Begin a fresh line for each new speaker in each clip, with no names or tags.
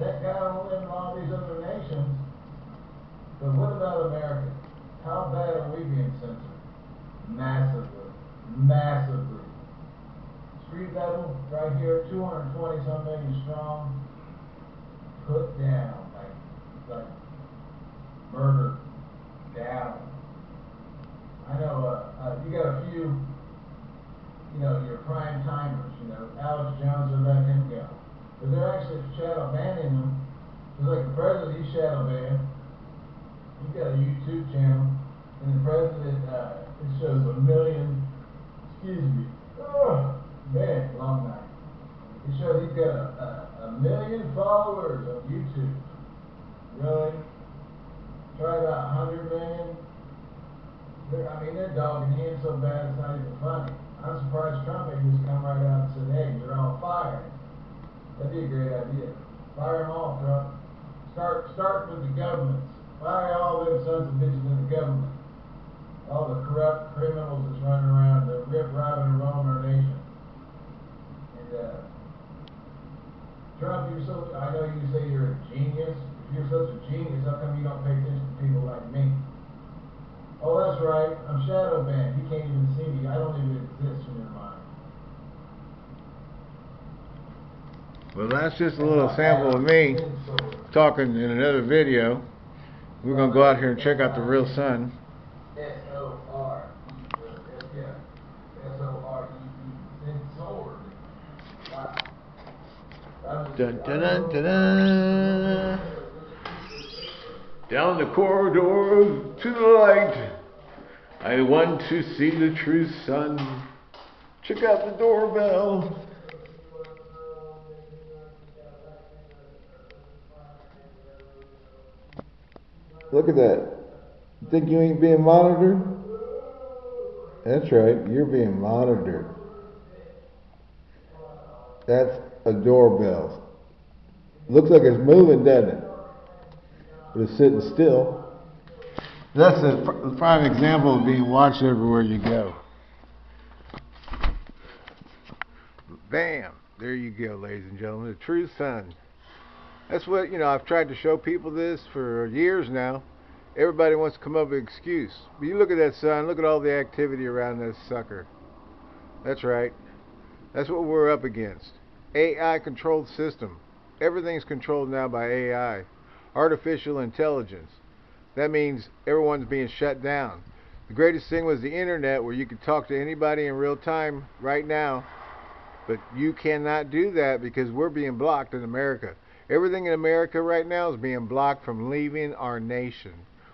that got on in all these other nations. But what about America? How bad are we being censored? Massively, massively. Street level, right here, two hundred and twenty some million strong, put down, like, like murder, down. I know, uh, uh, you got a few, you know, your prime timers, you know, Alex Jones, they let him go. But shadow banning them, just like the president, he's shadow banned. He's got a YouTube channel, and the president, uh, it shows a million, excuse me, oh, man, long night. It shows he's got a, a, a million followers on YouTube. Really? Try about a hundred million. They're, I mean, they're dogging him so bad it's not even funny. I'm surprised Trump ain't just come right out and said, hey, you're all fired. That'd be a great idea. Fire them all, Trump. Start, start with the governments. Fire all them sons of bitches in the government. All the corrupt criminals that's running around, the rip, robbing, and rolling our nation. And, uh, Trump, you're so, I know you say you're a genius. If you're such a genius, how come you don't pay attention to people like me? Oh, that's right, I'm shadow banned. You can't even see me. I don't even exist in your mind.
Well, that's just a little sample of me talking in another video. We're gonna go out here and check out the real sun. Dun dun dun dun dun. Down the corridor to the light. I want to see the true sun. Check out the doorbell. Look at that. You think you ain't being monitored? That's right, you're being monitored. That's a doorbell. Looks like it's moving, doesn't it? But it's sitting still. That's a prime example of being watched everywhere you go. Bam! There you go, ladies and gentlemen. The true sun. That's what, you know, I've tried to show people this for years now. Everybody wants to come up with an excuse. But you look at that sun, look at all the activity around that sucker. That's right. That's what we're up against. AI controlled system. Everything's controlled now by AI. Artificial intelligence. That means everyone's being shut down. The greatest thing was the internet where you could talk to anybody in real time right now. But you cannot do that because we're being blocked in America. Everything in America right now is being blocked from leaving our nation.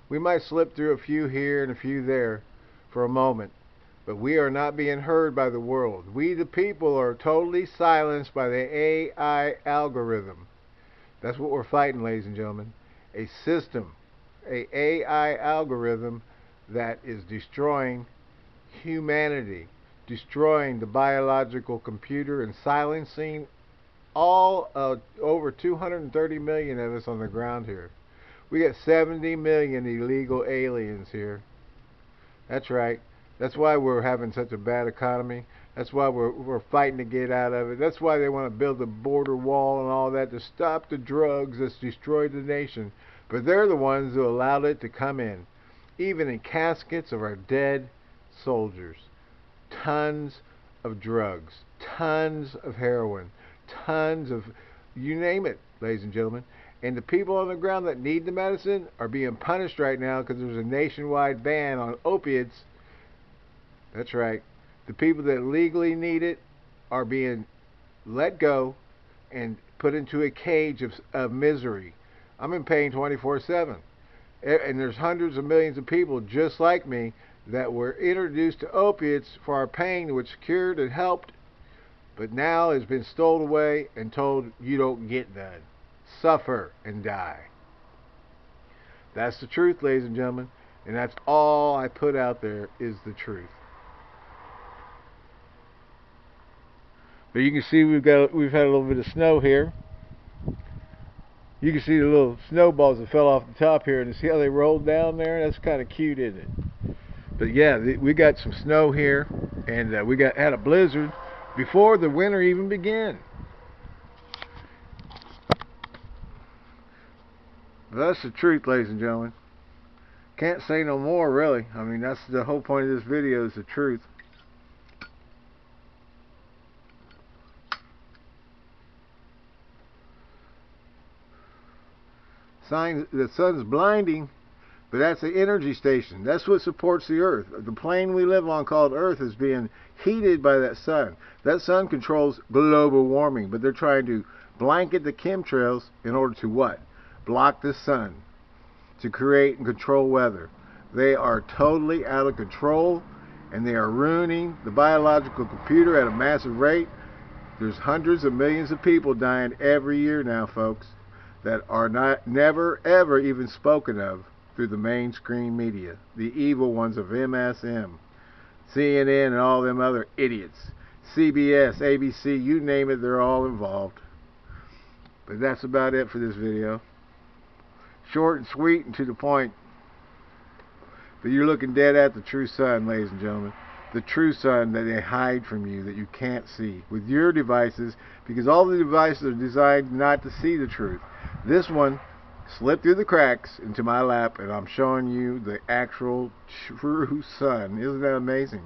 We might slip through a few here and a few there for a moment, but we are not being heard by the world. We, the people, are totally silenced by the AI algorithm. That's what we're fighting, ladies and gentlemen. A system, a AI algorithm that is destroying humanity, destroying the biological computer and silencing all uh, over 230 million of us on the ground here. We got 70 million illegal aliens here. That's right. That's why we're having such a bad economy. That's why we're we're fighting to get out of it. That's why they want to build the border wall and all that to stop the drugs that's destroyed the nation. But they're the ones who allowed it to come in, even in caskets of our dead soldiers. Tons of drugs, tons of heroin, tons of you name it, ladies and gentlemen. And the people on the ground that need the medicine are being punished right now because there's a nationwide ban on opiates. That's right. The people that legally need it are being let go and put into a cage of, of misery. I'm in pain 24 7. And there's hundreds of millions of people just like me that were introduced to opiates for our pain, which cured and helped, but now has been stole away and told you don't get none. Suffer and die. That's the truth, ladies and gentlemen, and that's all I put out there is the truth. But you can see we've got we've had a little bit of snow here. You can see the little snowballs that fell off the top here, and see how they rolled down there. That's kind of cute, isn't it? But yeah, we got some snow here, and uh, we got had a blizzard before the winter even began. That's the truth, ladies and gentlemen. Can't say no more, really. I mean, that's the whole point of this video is the truth. Sign the sun's blinding, but that's the energy station. That's what supports the earth. The plane we live on called Earth is being heated by that sun. That sun controls global warming, but they're trying to blanket the chemtrails in order to what? Block the sun to create and control weather. They are totally out of control and they are ruining the biological computer at a massive rate. There's hundreds of millions of people dying every year now, folks, that are not never ever even spoken of through the mainstream media, the evil ones of MSM, CNN, and all them other idiots. CBS, ABC, you name it, they're all involved. But that's about it for this video. Short and sweet and to the point. But you're looking dead at the true sun, ladies and gentlemen. The true sun that they hide from you, that you can't see with your devices, because all the devices are designed not to see the truth. This one slipped through the cracks into my lap, and I'm showing you the actual true sun. Isn't that amazing?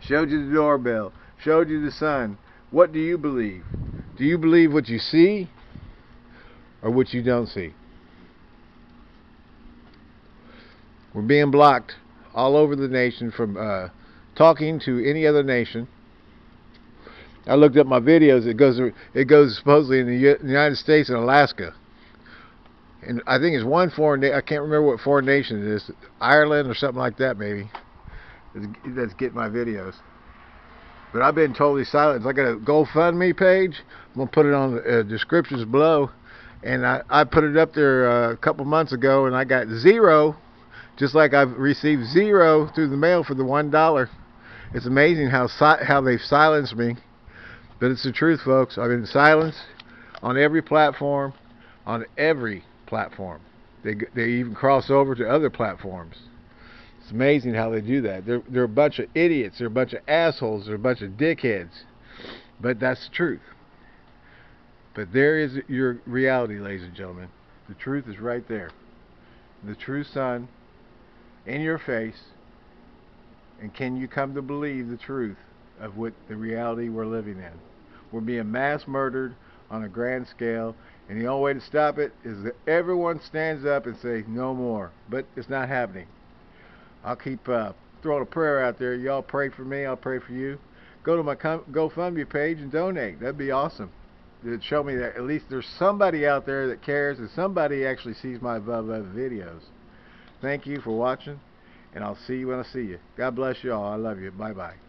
Showed you the doorbell, showed you the sun. What do you believe? Do you believe what you see or what you don't see? We're being blocked all over the nation from uh, talking to any other nation. I looked up my videos. It goes it goes supposedly in the United States and Alaska, and I think it's one foreign. I can't remember what foreign nation it is, Ireland or something like that, maybe. That's getting my videos. But I've been totally silent. I got a GoFundMe page. I'm gonna put it on the uh, descriptions below, and I I put it up there uh, a couple months ago, and I got zero, just like I've received zero through the mail for the one dollar. It's amazing how si how they've silenced me but it's the truth, folks. I've been silenced on every platform, on every platform. They they even cross over to other platforms. It's amazing how they do that. They're they're a bunch of idiots. They're a bunch of assholes. They're a bunch of dickheads. But that's the truth. But there is your reality, ladies and gentlemen. The truth is right there. The true sun in your face. And can you come to believe the truth of what the reality we're living in? We're being mass murdered on a grand scale, and the only way to stop it is that everyone stands up and says no more. But it's not happening. I'll keep uh, throwing a prayer out there. Y'all pray for me. I'll pray for you. Go to my GoFundMe page and donate. That'd be awesome. It'd show me that at least there's somebody out there that cares and somebody actually sees my videos. Thank you for watching, and I'll see you when I see you. God bless you all. I love you. Bye-bye.